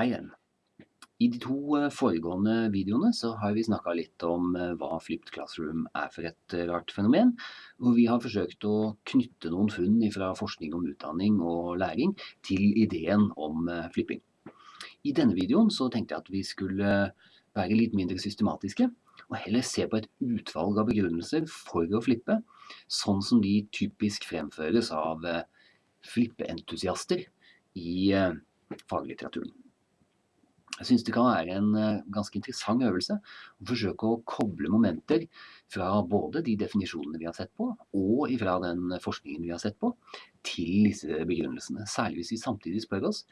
Hei igjen. I de to eh, foregående videoene så har vi snakket litt om eh, hva Flipped Classroom er for et eh, rart fenomen, og vi har forsøkt å knytte noen funn fra forskning om utdanning og læring til ideen om flipping. I denne videoen så tenkte jeg at vi skulle være litt mindre systematiske, og heller se på et utvalg av begrunnelser for å flippe, sånn som de typisk fremføres av flippeentusiaster i faglitteraturen. Jeg synes det kan være en eh, ganske interessant øvelse å forsøke å koble momenter fra både de definisjonene vi har sett på, og fra den forskningen vi har sett på, til disse begrunnelsene. Særlig hvis vi samtidig spør oss,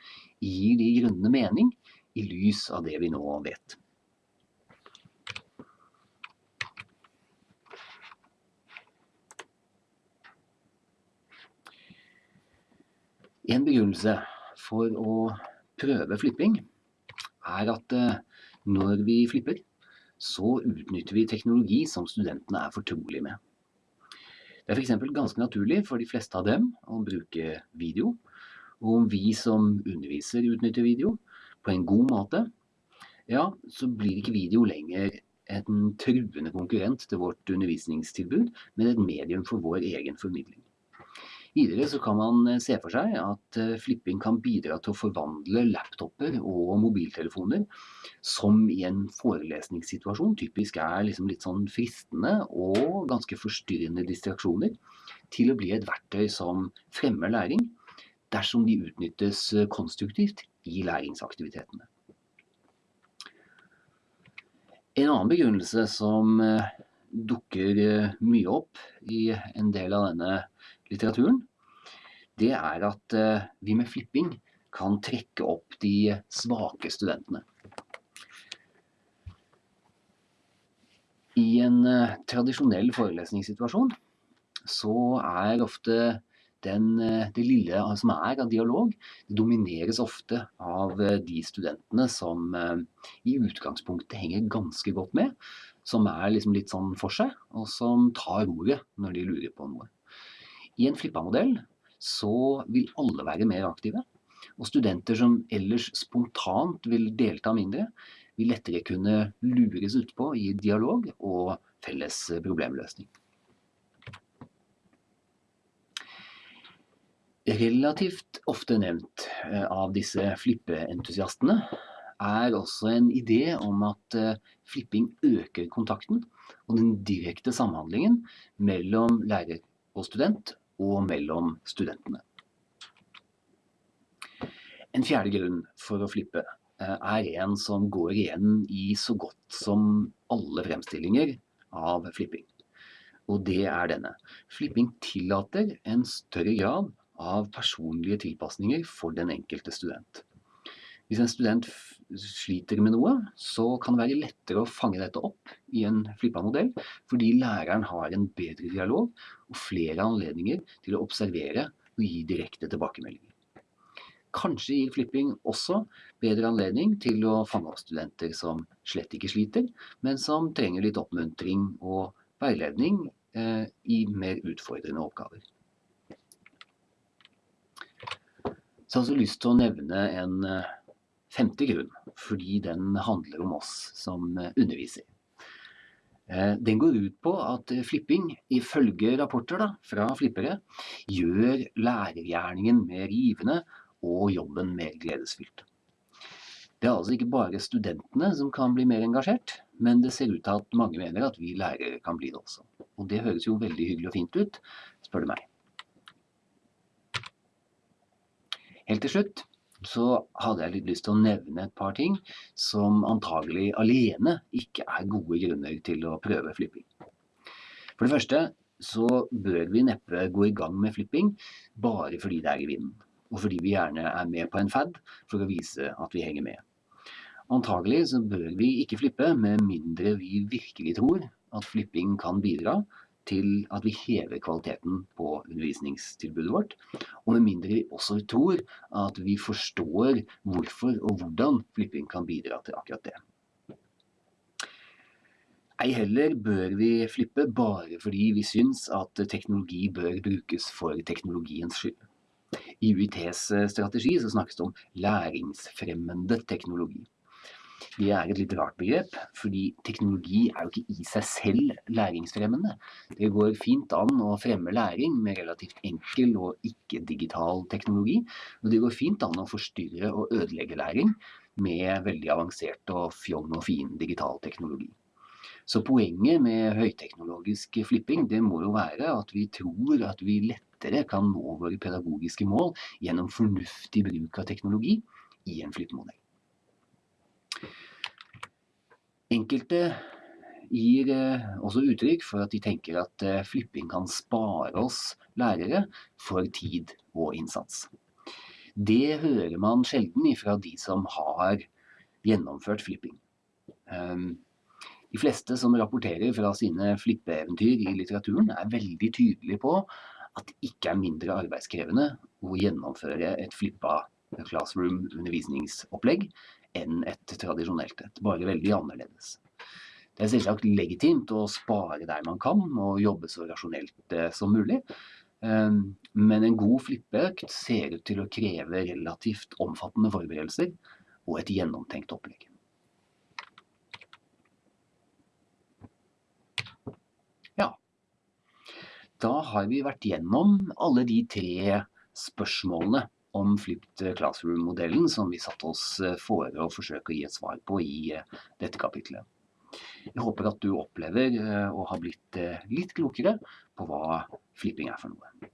gir de grunnene mening i lys av det vi nå vet? En begrunnelse for å prøve flipping er at eh, når vi flipper, så utnytter vi teknologi som studentene er fortrolige med. Det er for eksempel ganske naturlig for de fleste av dem å bruke video, og om vi som underviser utnytter video på en god måte, ja, så blir ikke video lenger en truende konkurrent til vårt undervisningstilbud, men et medium for vår egen formidling. Videre så kan man eh, se for seg at eh, flipping kan bidra til å forvandle laptoper og mobiltelefoner, som i en forelesningssituasjon typisk er liksom litt sånn fristende og ganske forstyrrende distraksjoner, til å bli et verktøy som fremmer læring, dersom de utnyttes eh, konstruktivt i læringsaktivitetene. En annen begrunnelse som dukker mye opp i en del av denne litteraturen, det er at eh, vi med flipping kan trekke opp de svake studentene. I en eh, tradisjonell forelesningssituasjon så er ofte den, eh, det lille som er av dialog, det domineres ofte av de studentene som i utgangspunktet henger ganske godt med, som er liksom litt sånn for seg, og som tar ordet når de lurer på noe. I en flippa-modell så vil alle være mer aktive, og studenter som ellers spontant vil delta mindre, vil lettere kunne lures utpå i dialog og felles problemløsning. Relativt ofte nevnt eh, av disse flippeentusiastene er også en idé om at eh, flipping øker kontakten og den direkte samhandlingen mellom lærer og student, og mellom studentene. En fjerde grunn for å flippe eh, er en som går igjen i så godt som alle fremstillinger av flipping. Og det er denne. Flipping tillater en større grad av personlige tilpasninger for den enkelte student. Hvis en student sliter med noe, så kan det være lettere å fange dette opp i en flippa modell, fordi læreren har en bedre dialog og flere anledninger til å observere og gi direkte tilbakemeldinger. Kanskje gir flipping også bedre anledning til å fange opp studenter som slett ikke sliter, men som trenger litt oppmuntring og veiledning eh, i mer utfordrende oppgaver. Så jeg har også lyst til å nevne en eh, femte grunn, fordi den handler om oss som eh, underviser. Eh, den går ut på at flipping, ifølge rapporter da, fra flippere, gjør lærergjerningen mer givende og jobben mer gledesfylt. Det er altså ikke bare studentene som kan bli mer engasjert, men det ser ut til at mange mener at vi lærere kan bli det også. Og det høres jo veldig hyggelig og fint ut, spør du meg. Helt til slutt så hadde jeg litt lyst til å nevne et par ting som antagelig alene ikke er gode grunner til å prøve flipping. For det første så bør vi neppe gå i gang med flipping bare fordi det er i vinden, og fordi vi gjerne er med på en fad for å vise at vi henger med. Antagelig så bør vi ikke flippe med mindre vi virkelig tror at flipping kan bidra til at vi hever kvaliteten på undervisningstilbudet vårt, og med mindre vi også tror at vi forstår hvorfor og hvordan flipping kan bidra til akkurat det. Ei heller bør vi flippe bare fordi vi syns at teknologi bør brukes for teknologiens skyld. I UiTs strategi så snakkes det om læringsfremmende teknologi. Det er et litt rart begrep, fordi teknologi er jo ikke i seg selv læringsfremmende. Det går fint an å fremme læring med relativt enkel og ikke-digital teknologi, og det går fint an å forstyrre og ødelegge læring med veldig avansert og fjong og fin digital teknologi. Så poenget med høyteknologisk flipping det må jo være at vi tror at vi lettere kan nå våre pedagogiske mål gjennom fornuftig bruk av teknologi i en flippmodell. Enkelte gir eh, også uttrykk for at de tenker at eh, flipping kan spare oss lærere for tid og innsats. Det hører man sjelden ifra de som har gjennomført flipping. Ehm, de fleste som rapporterer fra sine flippeeventyr i litteraturen er veldig tydelige på at det ikke er mindre arbeidskrevende å gjennomføre et flippa classroom undervisningsopplegg enn et tradisjonelt et, bare veldig annerledes. Det er selvsagt legitimt å spare der man kan og jobbe så rasjonelt eh, som mulig. Ehm, men en god flippeøkt ser ut til å kreve relativt omfattende forberedelser og et gjennomtenkt opplegg. Ja, da har vi vært gjennom alle de tre spørsmålene om Flipped Classroom-modellen som vi satte oss eh, for å forsøke å gi et svar på i eh, dette kapitlet. Jeg håper at du opplever og å ha blitt litt klokere på hva flipping er for noe.